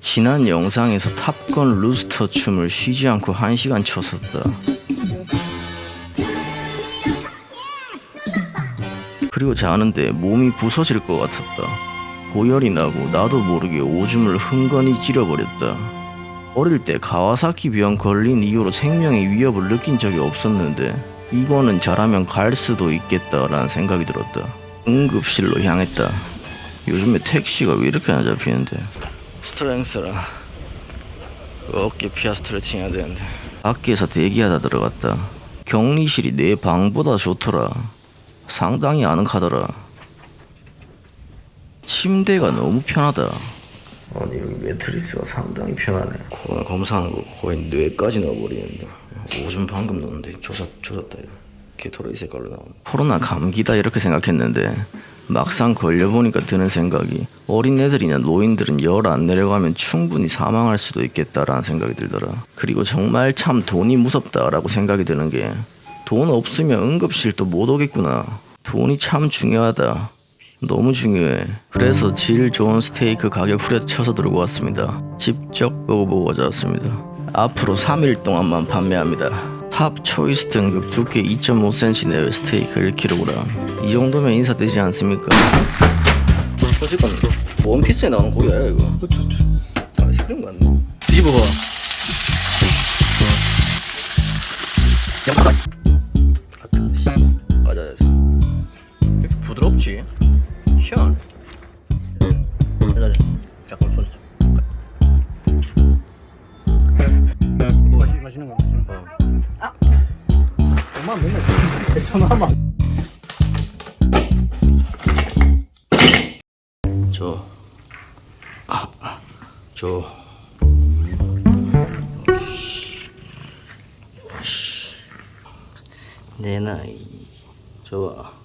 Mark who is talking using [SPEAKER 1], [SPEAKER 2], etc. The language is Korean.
[SPEAKER 1] 지난 영상에서 탑건 루스터 춤을 쉬지 않고 1시간 췄었다. 그리고 자는데 몸이 부서질 것 같았다. 고열이 나고 나도 모르게 오줌을 흥건히 찌려버렸다. 어릴 때 가와사키 병 걸린 이후로 생명의 위협을 느낀 적이 없었는데 이거는 잘하면 갈 수도 있겠다라는 생각이 들었다. 응급실로 향했다. 요즘에 택시가 왜 이렇게 안 잡히는데? 스트렝스라 어깨 피아 스트레칭 해야 되는데 밖에서 대기하다 들어갔다. 격리실이 내 방보다 좋더라. 상당히 아늑하더라. 침대가 너무 편하다. 아니 여기 매트리스가 상당히 편하네. 코로나 검사하는 거 거의 뇌까지 넣어버리는데. 오줌 방금 넣었는데 조졌, 조졌다 이거. 개토레이 색깔로 나오네. 코로나 감기다 이렇게 생각했는데 막상 걸려보니까 드는 생각이 어린 애들이나 노인들은 열 안 내려가면 충분히 사망할 수도 있겠다라는 생각이 들더라. 그리고 정말 참 돈이 무섭다라고 생각이 드는 게 돈 없으면 응급실도 못 오겠구나. 돈이 참 중요하다. 너무 중요해. 그래서 질 좋은 스테이크 가격 후려쳐서 들고 왔습니다. 직접 먹어보고 가져왔습니다. 앞으로 3일 동안만 판매합니다. top choice 등급 두께 2.5cm 내외 스테이크 1kg. 이 정도면 인사되지 않습니까? 어쨌건 원피스에 나오는 고기야 이거. 아이스크림 같네. 뒤집어봐. 양파. 아, 씨. 맞아. 이렇게 부드럽지? 여자, 잠깐 소리 좀.
[SPEAKER 2] 뭐 마시는 거 마시는 거.
[SPEAKER 1] 어.
[SPEAKER 2] 엄마 맨날 전화만.
[SPEAKER 1] 줘. 아, 줘. 내 나이. 줘봐.